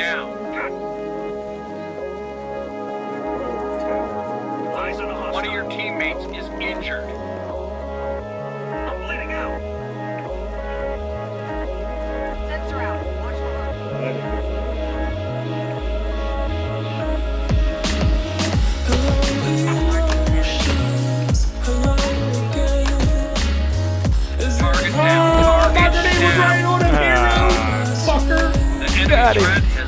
down. One of your teammates is injured. I'm bleeding out. Sensor out. Target down. Oh, Target down. Right on him, uh, fucker. Get out of here.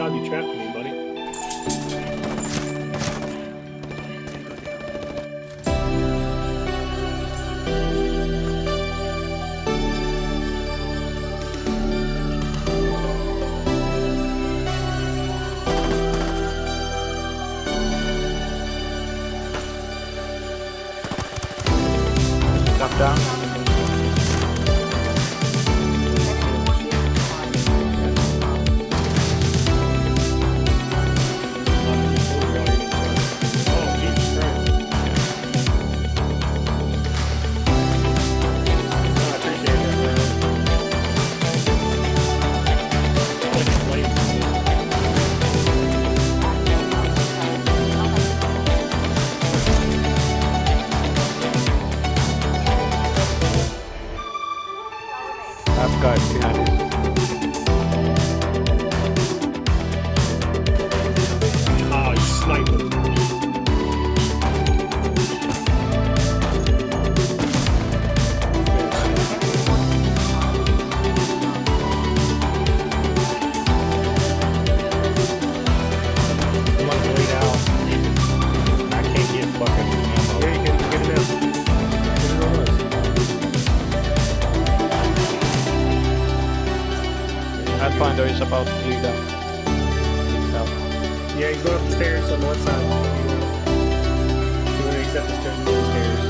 Job, you trapped 감사합니다. It. About to bleed out. Help. Yeah, he's going up the stairs on the left side. You want to accept the stairs, the stairs.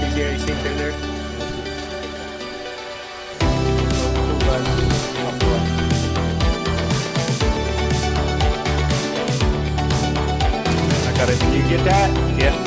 He's, yeah, you see him there? I got it. Did you get that? Yeah.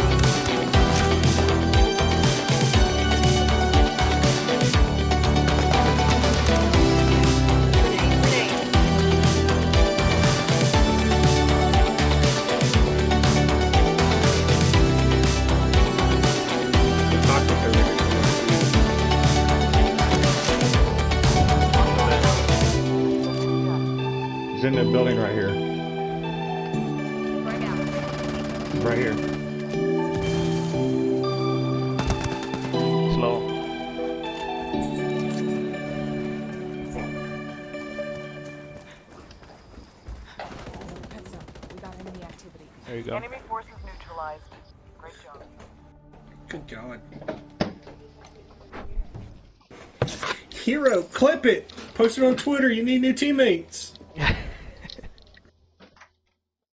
In the building right here. Right here. Slow. Heads up, we got enemy activity. There you go. Enemy forces neutralized. Great job. Good going. Hero, clip it. Post it on Twitter. You need new teammates.